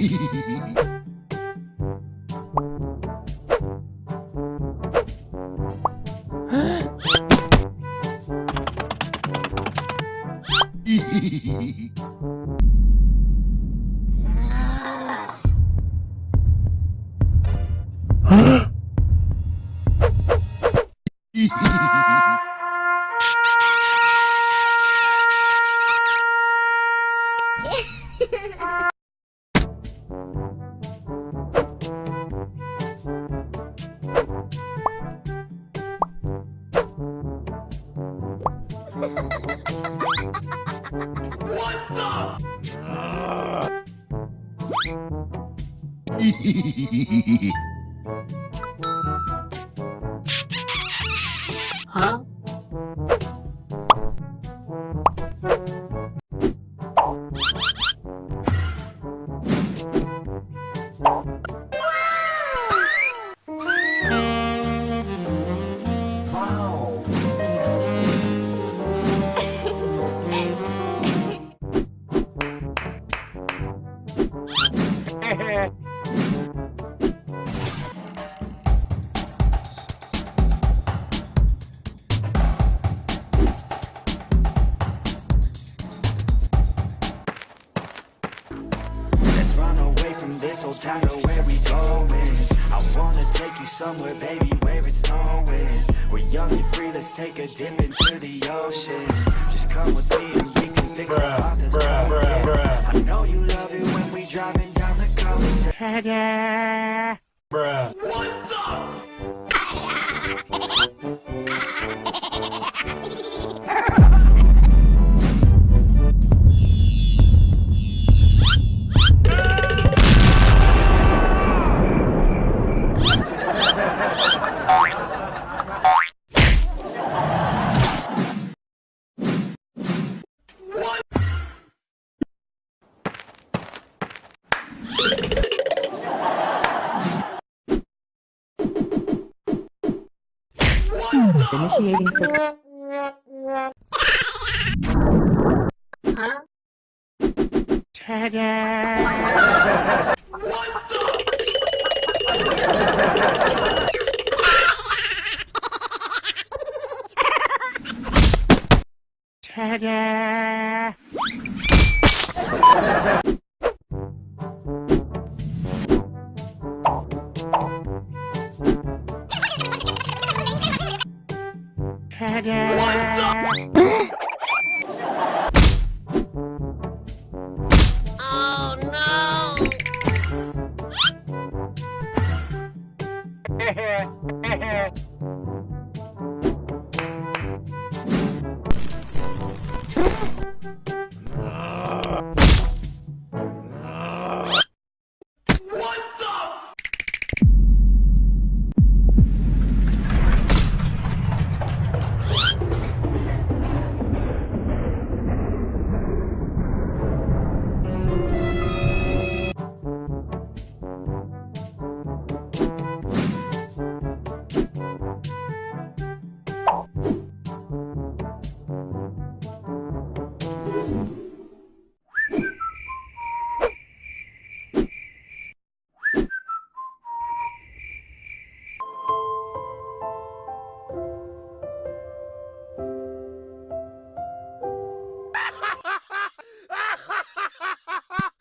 Ha ha ha! Hehehehe Let's run away from this old town to where we going. I wanna take you somewhere, baby, where it's snowing. We're young and free, let's take a dip into the ocean. Just come with me and we can fix Bruh, our heart that's bruh, bruh, bruh. I know you love it when we driving down the coast. Bruh. Initiating system. Huh? Yeah.